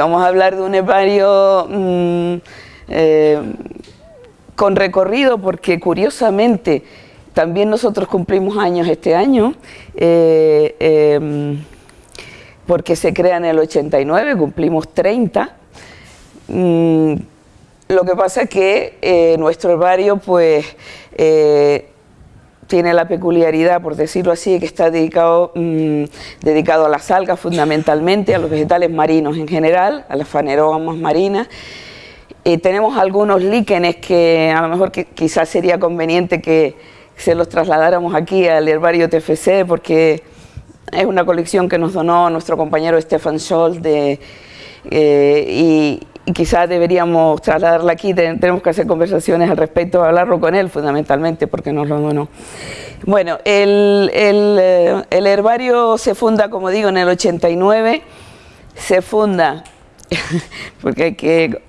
Vamos a hablar de un herbario mm, eh, con recorrido porque curiosamente también nosotros cumplimos años este año eh, em, porque se crea en el 89, cumplimos 30. Mm, lo que pasa es que eh, nuestro herbario pues tiene la peculiaridad, por decirlo así, que está dedicado, mm, dedicado a las algas fundamentalmente, a los vegetales marinos en general, a las fanerógamas marinas. y tenemos algunos líquenes que a lo mejor quizás sería conveniente que se los trasladáramos aquí al herbario TFC porque es una colección que nos donó nuestro compañero Stefan Scholl de, eh, y, quizás deberíamos trasladarla aquí, tenemos que hacer conversaciones al respecto, hablarlo con él fundamentalmente porque nos lo donó. Bueno, el, eh, el, herbario se funda, como digo, en el 89, se funda, porque hay que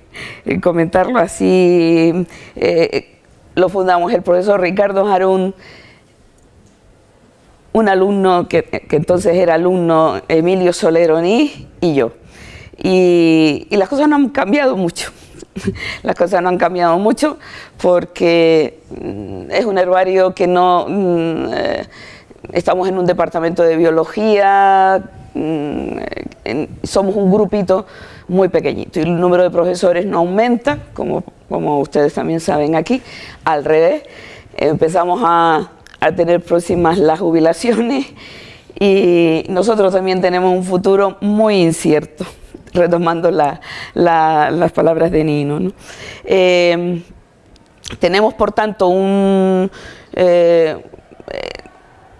comentarlo así, eh, lo fundamos el profesor Ricardo Jarún, un alumno que, que entonces era alumno Emilio Soleroni y yo. Y, las cosas no han cambiado mucho. las cosas no han cambiado mucho porque mm, es un herbario que no... Mm, eh, estamos en un departamento de biología, mm, somos un grupito muy pequeñito y el número de profesores no aumenta, como, como ustedes también saben aquí, al revés. Empezamos a, a tener próximas las jubilaciones y nosotros también tenemos un futuro muy incierto retomando las palabras de Nino. Eh, tenemos, por tanto, un, eh,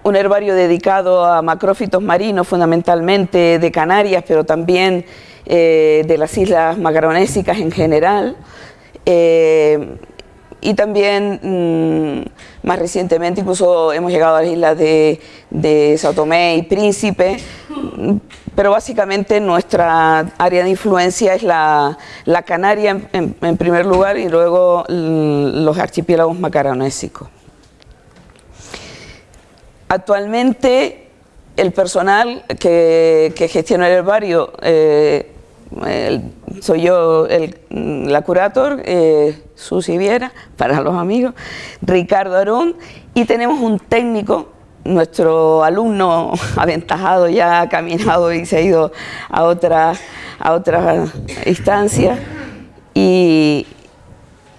un herbario dedicado a macrófitos marinos, fundamentalmente de Canarias, pero también eh, de las islas macaronésicas en general. y también, mm, más recientemente, incluso hemos llegado a las islas de, de Sao Tomé y Príncipe, pero básicamente nuestra área de influencia es la, Canaria en, primer lugar y luego los archipiélagos macaronésicos. Actualmente el personal que, gestiona el herbario, eh, soy yo la curator, eh, Susi Viera, para los amigos, Ricardo Arón, y tenemos un técnico nuestro alumno aventajado ya ha caminado y se ha ido a otra, a otra instancia y,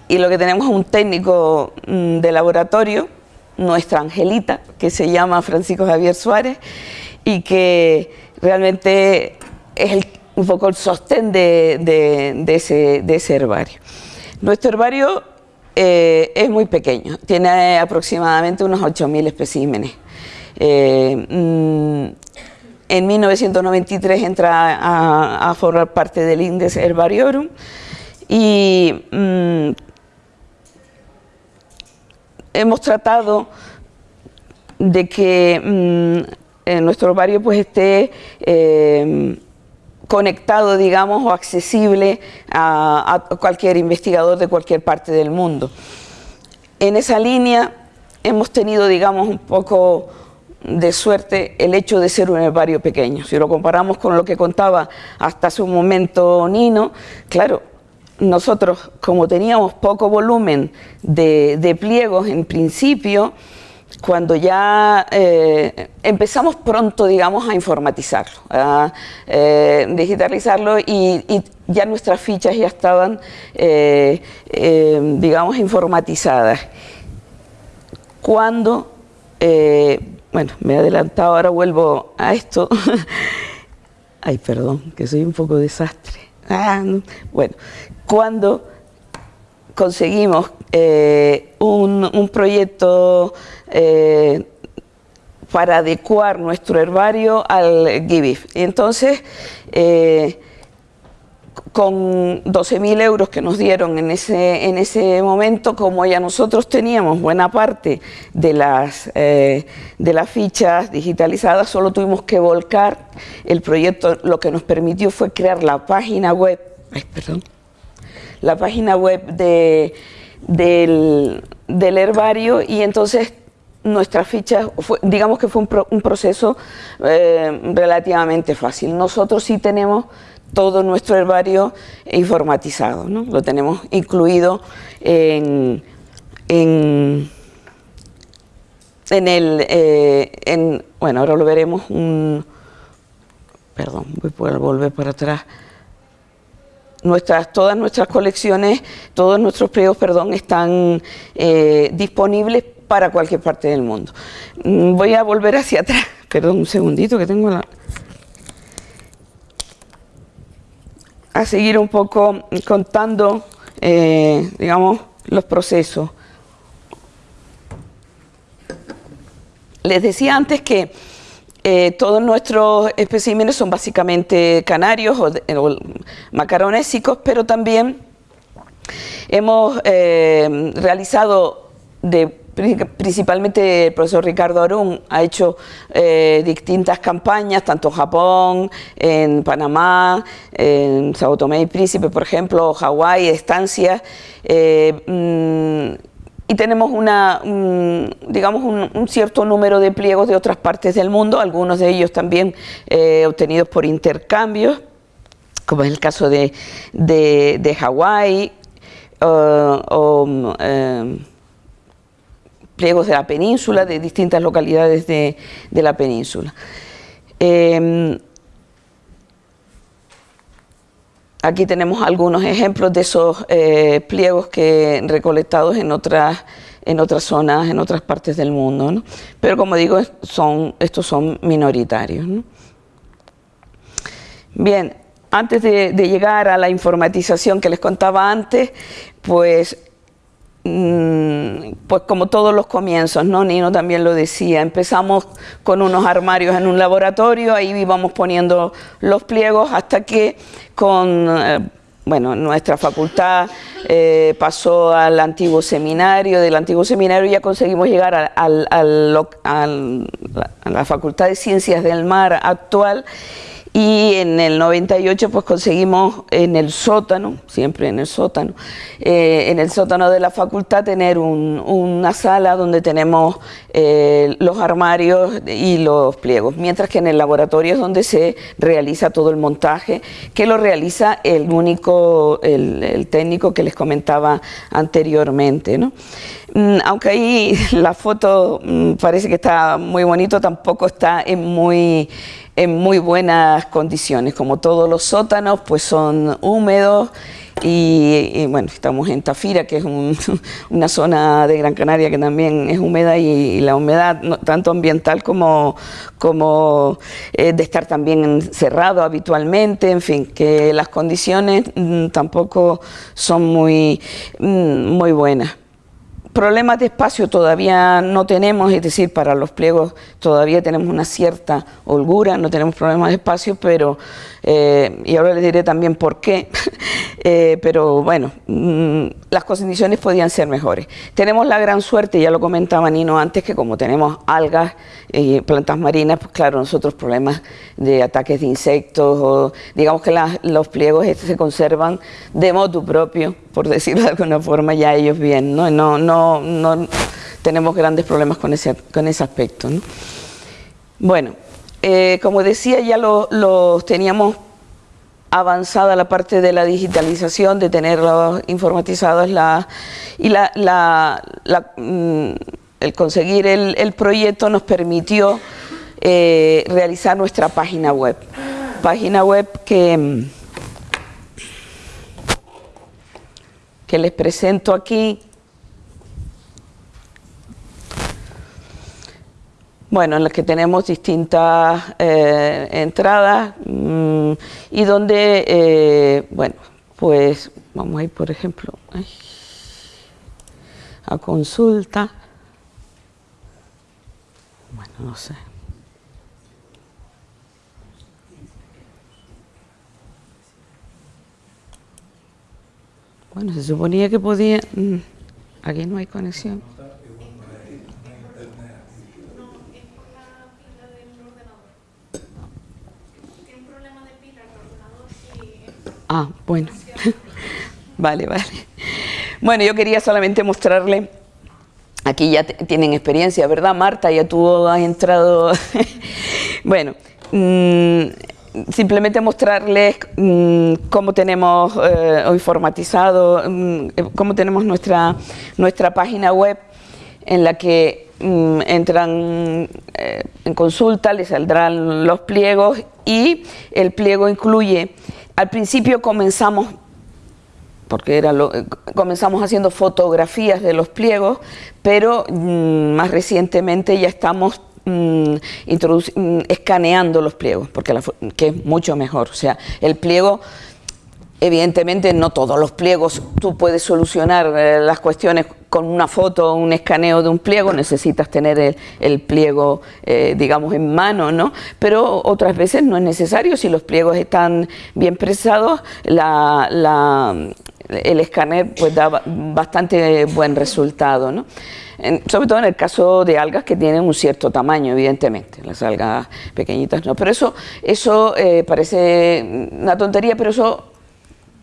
lo que tenemos es un técnico mm, de laboratorio, nuestra Angelita, que se llama Francisco Javier Suárez y que realmente es un poco el sostén de, ese, de ese herbario. Nuestro herbario eh, es muy pequeño, tiene aproximadamente unos 8.000 especímenes. Eh, mm, en 1993 entra a, formar parte del índice Herbariorum y mm, hemos tratado de que mm, nuestro herbario pues esté eh, conectado, digamos, o accesible a, a, cualquier investigador de cualquier parte del mundo. En esa línea hemos tenido, digamos, un poco de suerte el hecho de ser un herbario pequeño. Si lo comparamos con lo que contaba hasta un momento Nino, claro, nosotros como teníamos poco volumen de, pliegos en principio, cuando ya eh, empezamos pronto, digamos, a informatizarlo, a eh, digitalizarlo y, ya nuestras fichas ya estaban, eh, digamos, informatizadas. Cuando bueno, me he adelantado, ahora vuelvo a esto. Ay, perdón, que soy un poco desastre. Ah, bueno, cuando conseguimos eh, un, proyecto eh, para adecuar nuestro herbario al GIBIF. Entonces, eh, con 12.000 euros que nos dieron en ese, en ese momento, como ya nosotros teníamos buena parte de las, eh, de las fichas digitalizadas, solo tuvimos que volcar el proyecto, lo que nos permitió fue crear la página web, perdón, la página web de, del, herbario y entonces nuestras fichas, digamos que fue un, proceso eh, relativamente fácil. Nosotros sí tenemos todo nuestro herbario informatizado, ¿no? lo tenemos incluido en, en, el, eh, en, bueno, ahora lo veremos, un, perdón, voy a volver para atrás, nuestras, todas nuestras colecciones, todos nuestros pliegos, perdón, están eh, disponibles para cualquier parte del mundo. Mm, voy a volver hacia atrás, perdón, un segundito que tengo la... a seguir un poco contando, eh, digamos, los procesos. Les decía antes que eh, todos nuestros especímenes son básicamente canarios o, macaronésicos, pero también hemos eh, realizado de principalmente el profesor Ricardo Arún ha hecho eh, distintas campañas, tanto en Japón, en Panamá, en Sao Tomé y Príncipe, por ejemplo, Hawái, estancias, eh, mm, y tenemos una, digamos un, cierto número de pliegos de otras partes del mundo, algunos de ellos también eh, obtenidos por intercambios, como es el caso de, de, Hawái, o pliegos de la península, de distintas localidades de, la península. Em, aquí tenemos algunos ejemplos de esos eh, pliegos que recolectados en otras, en otras zonas, en otras partes del mundo. Pero como digo, son, estos son minoritarios. Bien, antes de, de, llegar a la informatización que les contaba antes, pues pues como todos los comienzos, ¿no? Nino también lo decía, empezamos con unos armarios en un laboratorio, ahí íbamos poniendo los pliegos hasta que con, eh, bueno, nuestra facultad eh, pasó al antiguo seminario, del antiguo seminario ya conseguimos llegar a la Facultad de Ciencias del Mar actual y en el 98 pues conseguimos en el sótano, siempre en el sótano, eh, en el sótano de la facultad tener una sala donde tenemos eh, los armarios y los pliegos, mientras que en el laboratorio es donde se realiza todo el montaje, que lo realiza el único, el, técnico que les comentaba anteriormente. Mm, aunque ahí la foto mm, parece que está muy bonito, tampoco está en muy en muy buenas condiciones, como todos los sótanos, pues son húmedos y, bueno, estamos en Tafira, que es una zona de Gran Canaria que también es húmeda y, la humedad, tanto ambiental como, como eh, de estar también encerrado habitualmente, en fin, que las condiciones mm, tampoco son muy, mm, muy buenas. Problemas de espacio todavía no tenemos, es decir, para los pliegos todavía tenemos una cierta holgura, no tenemos problemas de espacio, pero, eh, y ahora les diré también por qué, eh, pero bueno, mm, las condiciones podían ser mejores. Tenemos la gran suerte, ya lo comentaba Nino antes, que como tenemos algas y plantas marinas, pues claro, nosotros problemas de ataques de insectos, o digamos que los pliegos estos se conservan de modo propio, por decirlo de alguna forma, ya ellos bien, ¿no? no, no no, tenemos grandes problemas con ese, con ese aspecto. Bueno, eh, como decía, ya los teníamos avanzada la parte de la digitalización, de tenerlos informatizados y mm, el conseguir el, proyecto nos permitió eh, realizar nuestra página web. Página web que, que les presento aquí, bueno, en las que tenemos distintas eh, entradas mm, y donde, eh, bueno, pues vamos a ir, por ejemplo, a consulta. Bueno, no sé. Bueno, se suponía que podía... Mm, aquí no hay conexión. Ah, bueno. vale, vale. Bueno, yo quería solamente mostrarle aquí ya tienen experiencia, ¿verdad Marta? Ya tú has entrado... bueno, mm, simplemente mostrarles mm, cómo tenemos eh, informatizado, mm, cómo tenemos nuestra, nuestra página web en la que entran eh, en consulta, les saldrán los pliegos y el pliego incluye, al principio comenzamos porque era lo, comenzamos haciendo fotografías de los pliegos, pero más recientemente ya estamos Mm, mm, escaneando los pliegos, porque que es mucho mejor. O sea, el pliego, evidentemente no todos los pliegos tú puedes solucionar eh, las cuestiones con una foto o un escaneo de un pliego, necesitas tener el, pliego, eh, digamos, en mano, ¿no? Pero otras veces no es necesario, si los pliegos están bien presados, la, el escáner pues da bastante buen resultado, ¿no? sobre todo en el caso de algas que tienen un cierto tamaño, evidentemente, las algas pequeñitas no, pero eso, eso eh, parece una tontería, pero eso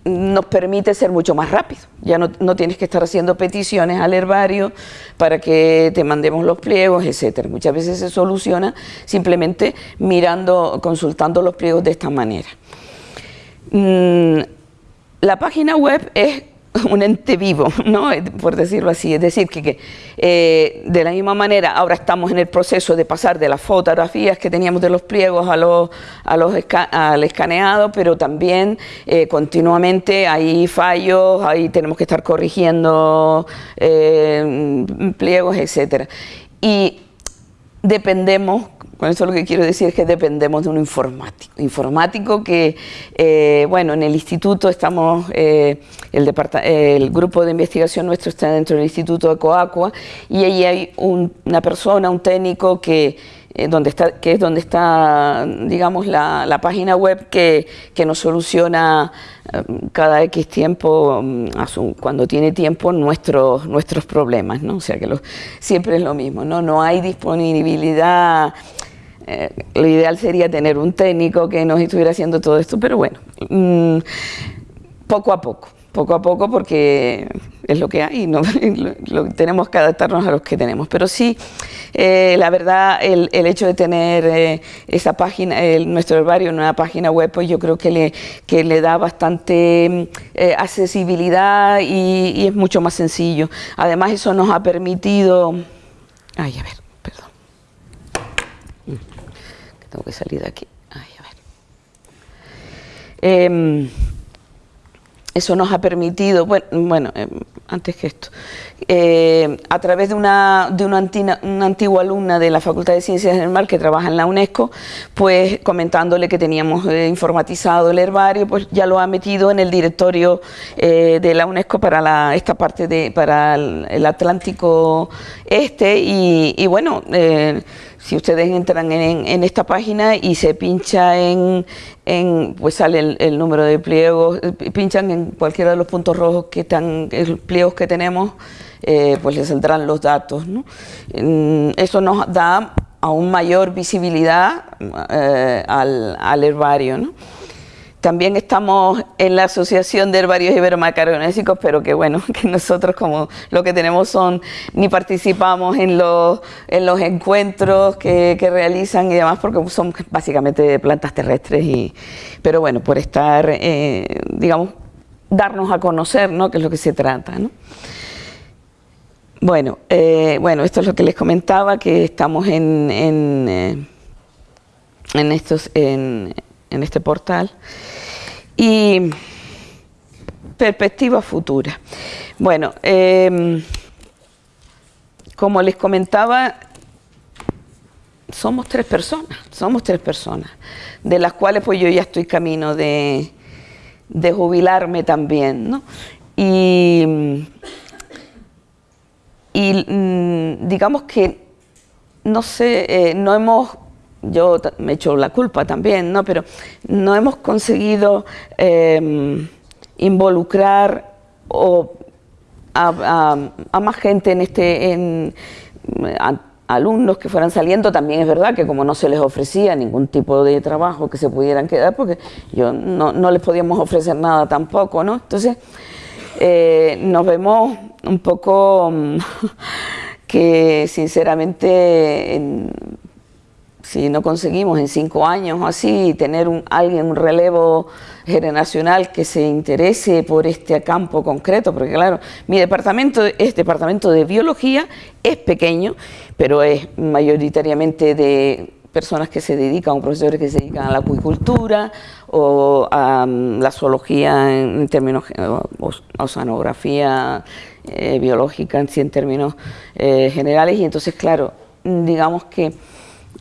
nos permite ser mucho más rápido. Ya no, no, tienes que estar haciendo peticiones al herbario para que te mandemos los pliegos, etcétera. Muchas veces se soluciona simplemente mirando, consultando los pliegos de esta manera. Mm, la página web es un ente vivo, ¿no? por decirlo así. Es decir, que, eh, de la misma manera ahora estamos en el proceso de pasar de las fotografías que teníamos de los pliegos a los, a los al escaneado, pero también eh, continuamente hay fallos, ahí tenemos que estar corrigiendo eh, pliegos, etcétera. Y dependemos con eso lo que quiero decir es que dependemos de un informático. Informático que, eh, bueno, en el instituto estamos, eh, el, grupo de investigación nuestro está dentro del instituto de Coacua y ahí hay una persona, un técnico que, eh, donde está, que es donde está, digamos, la, página web que, nos soluciona cada X tiempo, mm, cuando tiene tiempo, nuestros, nuestros problemas, ¿no? O sea que siempre es lo mismo, ¿no? No hay disponibilidad eh, lo ideal sería tener un técnico que nos estuviera haciendo todo esto, pero bueno, mm, poco a poco, poco a poco porque es lo que hay, ¿no? lo, tenemos que adaptarnos a los que tenemos. Pero sí, eh, la verdad, el, hecho de tener eh, esa página, nuestro herbario en una página web, pues yo creo que le, que le da bastante accesibilidad y, y es mucho más sencillo. Además, eso nos ha permitido... Ay, a ver. Tengo que salir de aquí. Em, eso nos ha permitido, bueno, em, antes que esto, eh, a través de, una, de una, antigua alumna de la Facultad de Ciencias del Mar que trabaja en la UNESCO, pues comentándole que teníamos eh, informatizado el herbario, pues ya lo ha metido en el directorio eh, de la UNESCO para esta parte de, para el, Atlántico Este y, y bueno, si ustedes entran en, esta página y se pincha en, pues sale el, número de pliegos, eh, pinchan en cualquiera de los puntos rojos que están, los pliegos que tenemos, eh, pues les saldrán los datos. Eso nos da aún mayor visibilidad eh, al, al, herbario. ¿no? También estamos en la Asociación de Herbarios Iberomacaronésicos, pero que bueno, que nosotros como lo que tenemos son, ni participamos en los, en los encuentros que, realizan y demás, porque son básicamente plantas terrestres, y, pero bueno, por estar, eh, digamos, darnos a conocer, ¿no?, que es lo que se trata, ¿no? Bueno, eh, bueno, esto es lo que les comentaba, que estamos en, en, eh, en estos... En, en este portal. Y perspectiva futura. Bueno, em, como les comentaba, somos tres personas, somos tres personas, de las cuales pues yo ya estoy camino de, de jubilarme también, ¿no? Y, y mm, digamos que, no sé, eh, no hemos yo me echo la culpa también, ¿no? pero no hemos conseguido em, involucrar a, más gente en este, en, alumnos que fueran saliendo, también es verdad que como no se les ofrecía ningún tipo de trabajo que se pudieran quedar, porque yo no, les podíamos ofrecer nada tampoco, ¿no? Entonces, eh, nos vemos un poco que sinceramente si no conseguimos en cinco años o así tener un, alguien, un relevo generacional que se interese por este campo concreto, porque claro, mi departamento es departamento de biología, es pequeño, pero es mayoritariamente de personas que se dedican, profesores que se dedican a la acuicultura o a mm, la zoología en, términos, o oceanografía eh, biológica en, términos eh, generales. Y entonces claro, digamos que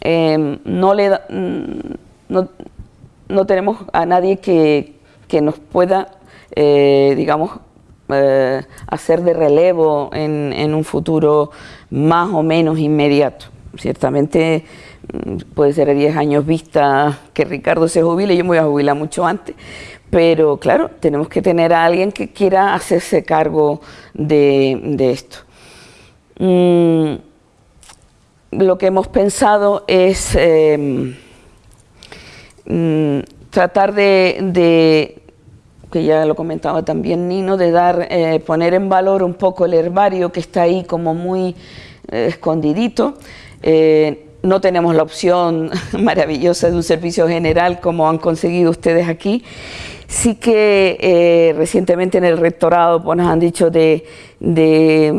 em, no, le mm, no, tenemos a nadie que, nos pueda, eh, digamos, hacer de relevo en, en un futuro más o menos inmediato. Ciertamente Mm, puede ser a 10 años vista que Ricardo se jubile, yo me voy a jubilar mucho antes, pero claro, tenemos que tener a alguien que quiera hacerse cargo de, esto. Mm, lo que hemos pensado es em, mm, tratar de, que ya lo comentaba también Nino, de dar, eh, poner en valor un poco el herbario que está ahí como muy eh, escondidito. Eh, no tenemos la opción maravillosa de un servicio general como han conseguido ustedes aquí. Sí que eh, recientemente en el rectorado pues, nos han dicho de,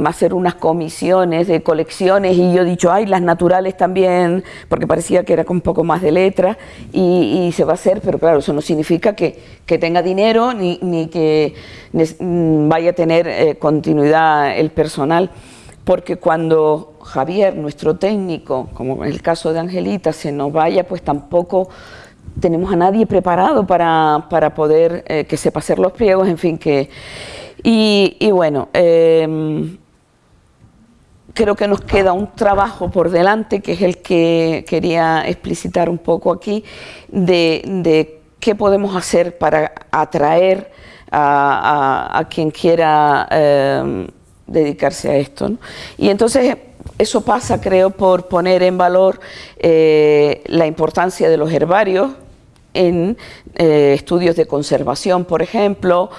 hacer unas comisiones de colecciones y yo he dicho, ay, las naturales también, porque parecía que era con un poco más de letra y, se va a hacer, pero claro, eso no significa que, tenga dinero ni, que mm, vaya a tener eh, continuidad el personal, porque cuando Javier, nuestro técnico, como en el caso de Angelita, se nos vaya, pues tampoco tenemos a nadie preparado para, poder eh, que sepa hacer los pliegos, en fin, que... Y, bueno, em, creo que nos queda un trabajo por delante, que es el que quería explicitar un poco aquí, de, qué podemos hacer para atraer a, quien quiera em, dedicarse a esto. Y entonces eso pasa, creo, por poner en valor eh, la importancia de los herbarios en eh, estudios de conservación, por ejemplo,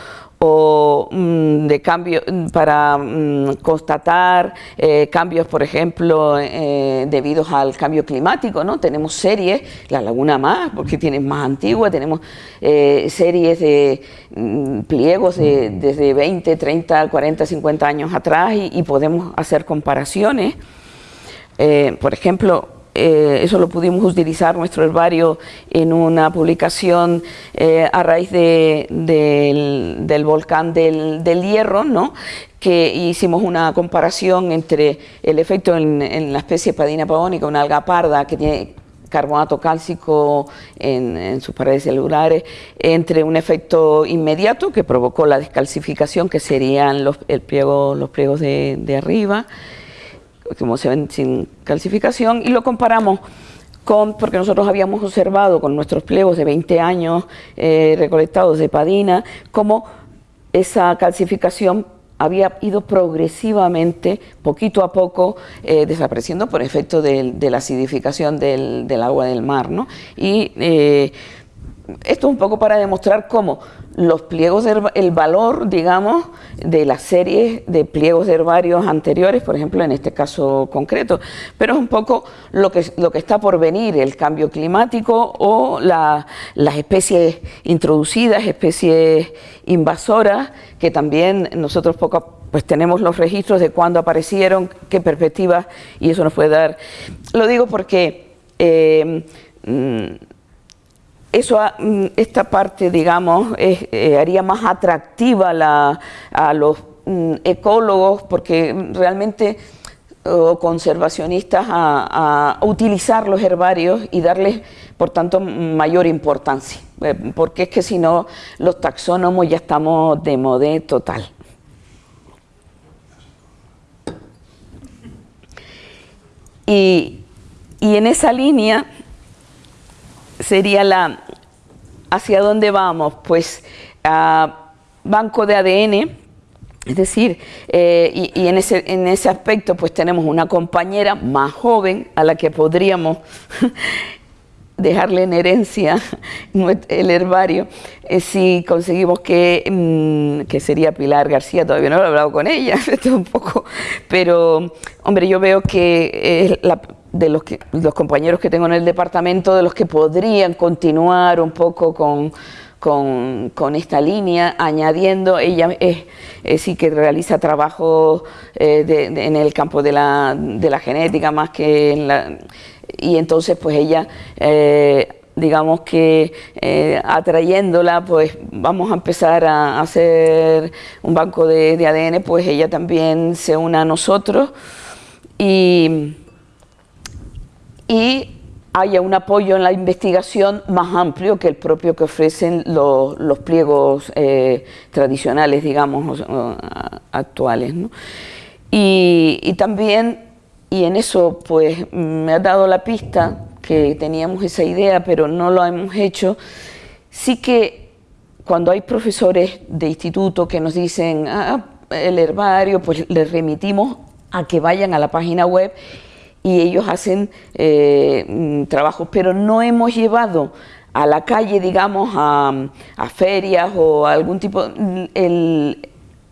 o mm, de cambio para mm, constatar eh, cambios, por ejemplo, eh, debidos al cambio climático, ¿no? Tenemos series, la Laguna Más, porque tiene más antigua, tenemos eh, series de mm, pliegos de, desde 20, 30, 40, 50 años atrás y, y podemos hacer comparaciones. por ejemplo, eh, eso lo pudimos utilizar nuestro herbario en una publicación eh, a raíz del, volcán del, Hierro, ¿no? que hicimos una comparación entre el efecto en, la especie Padina pavónica, una alga parda que tiene carbonato cálcico en, sus paredes celulares, entre un efecto inmediato que provocó la descalcificación, que serían los, el pliego, los pliegos de, de arriba, como se ven sin calcificación, y lo comparamos con, porque nosotros habíamos observado con nuestros pliegos de 20 años eh, recolectados de padina, cómo esa calcificación había ido progresivamente, poquito a poco, eh, desapareciendo por efecto de, la acidificación del, agua del mar. ¿no? Y eh, esto es un poco para demostrar cómo los pliegos, el valor, digamos, de las series de pliegos herbarios anteriores, por ejemplo, en este caso concreto, pero es un poco lo que, lo que está por venir, el cambio climático o las especies introducidas, especies invasoras, que también nosotros poco pues tenemos los registros de cuándo aparecieron, qué perspectivas, y eso nos puede dar. Lo digo porque eh, mm, eso, mm, esta parte, digamos, eh, haría más atractiva a los mm, ecólogos porque realmente o conservacionistas a, utilizar los herbarios y darles, por tanto, mayor importancia, eh, porque es que si no, los taxónomos ya estamos de modé total. Y, y en esa línea, sería la, ¿hacia dónde vamos? Pues a banco de ADN, es decir, eh, y, en, ese, en, ese, aspecto pues tenemos una compañera más joven a la que podríamos dejarle en herencia el herbario, eh, si conseguimos que, mm, que sería Pilar García, todavía no lo he hablado con ella, un poco, pero hombre, yo veo que la, de los, que, los compañeros que tengo en el departamento, de los que podrían continuar un poco con, con, esta línea, añadiendo, ella es, sí que realiza trabajo eh, en el campo de la, de la, genética más que en la... Y entonces pues ella... Eh, digamos que eh, atrayéndola, pues vamos a empezar a hacer un banco de, de, ADN, pues ella también se une a nosotros. Y, y haya un apoyo en la investigación más amplio que el propio que ofrecen los, los pliegos eh, tradicionales, digamos, actuales. Y, y, también, y en eso pues me ha dado la pista que teníamos esa idea, pero no lo hemos hecho, sí que cuando hay profesores de instituto que nos dicen ah, el herbario, pues les remitimos a que vayan a la página web y ellos hacen eh, mm, trabajos, pero no hemos llevado a la calle, digamos, a, ferias o algún tipo, mm, el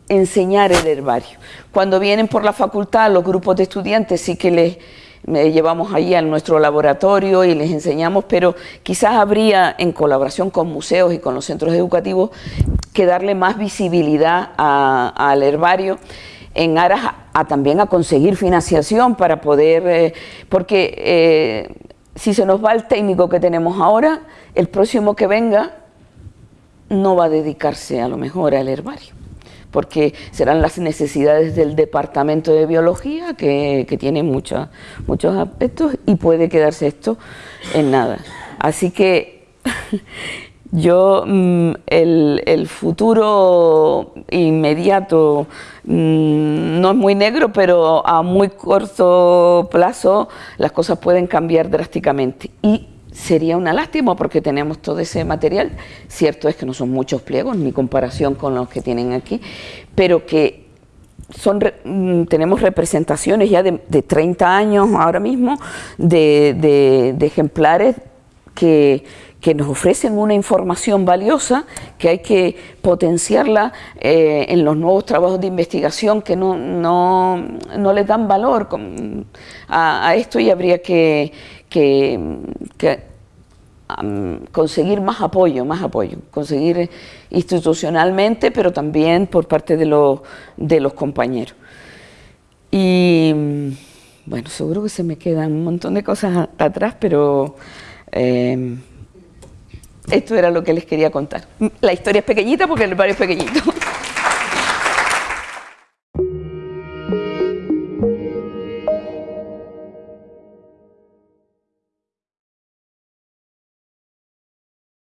enseñar el herbario. Cuando vienen por la facultad los grupos de estudiantes sí que les llevamos ahí a nuestro laboratorio y les enseñamos, pero quizás habría, en colaboración con museos y con los centros educativos, que darle más visibilidad al herbario en aras también a conseguir financiación para poder, eh, porque eh, si se nos va el técnico que tenemos ahora, el próximo que venga no va a dedicarse a lo mejor al herbario porque serán las necesidades del departamento de biología que, tiene muchos aspectos y puede quedarse esto en nada. Así que yo mm, el, futuro inmediato mm, no es muy negro, pero a muy corto plazo las cosas pueden cambiar drásticamente. Y sería una lástima porque tenemos todo ese material. Cierto es que no son muchos pliegos, ni comparación con los que tienen aquí, pero que son, mm, tenemos representaciones ya de, 30 años ahora mismo de ejemplares que que nos ofrecen una información valiosa que hay que potenciarla eh, en los nuevos trabajos de investigación que no, no, no les dan valor a, esto y habría que, conseguir más apoyo, más apoyo, conseguir institucionalmente, pero también por parte de, los, de los compañeros. Y bueno, seguro que se me quedan un montón de cosas atrás, pero... Eh, esto era lo que les quería contar. La historia es pequeñita porque el barrio es pequeñito.